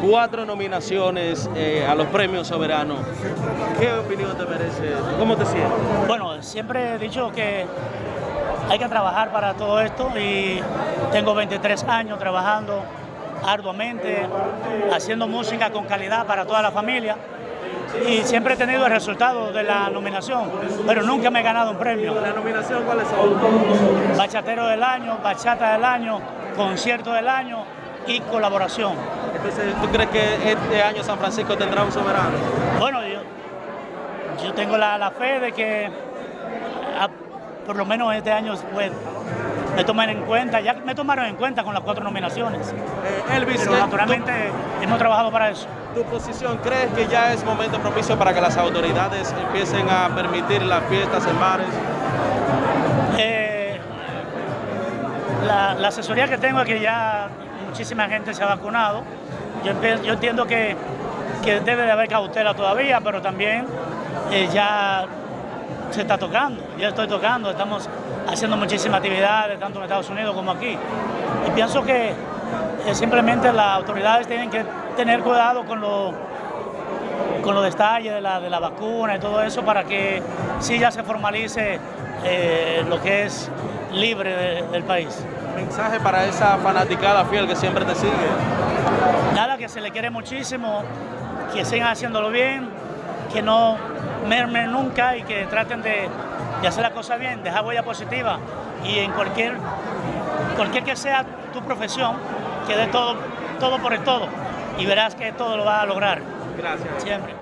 cuatro nominaciones eh, a los premios soberanos. ¿Qué opinión te merece? ¿Cómo te sientes? Bueno, siempre he dicho que hay que trabajar para todo esto y tengo 23 años trabajando arduamente, haciendo música con calidad para toda la familia y siempre he tenido el resultado de la nominación, pero nunca me he ganado un premio. ¿La nominación cuáles son? Bachatero del año, bachata del año, concierto del año y colaboración. Entonces, ¿tú crees que este año San Francisco tendrá un soberano? Bueno, yo, yo tengo la, la fe de que a- por lo menos este año pues, me tomen en cuenta, ya me tomaron en cuenta con las cuatro nominaciones, Eh, Elvis, pero naturalmente hemos trabajado para eso. ¿tu, tu posición crees que ya es momento propicio para que las autoridades empiecen a permitir las fiestas en bares? Eh, la, la asesoría que tengo es que ya muchísima gente se ha vacunado. Yo, entiendo que, que debe de haber cautela todavía, pero también eh, ya se está tocando. Ya estoy tocando, estamos haciendo muchísimas actividades, tanto en Estados Unidos como aquí. Y pienso que eh, simplemente las autoridades tienen que tener cuidado con lo con los detalles de la, de la vacuna y todo eso para que sí ya se formalice eh, lo que es libre de- del país. Mensaje para esa fanaticada fiel que siempre te sigue. Nada, que se le quiere muchísimo, que sigan haciéndolo bien, que no mermen nunca y que traten de, de hacer las cosas bien, dejar huella positiva y en cualquier, cualquier que sea tu profesión, que dé todo, todo por el todo y verás que todo lo vas a lograr, Gracias. siempre.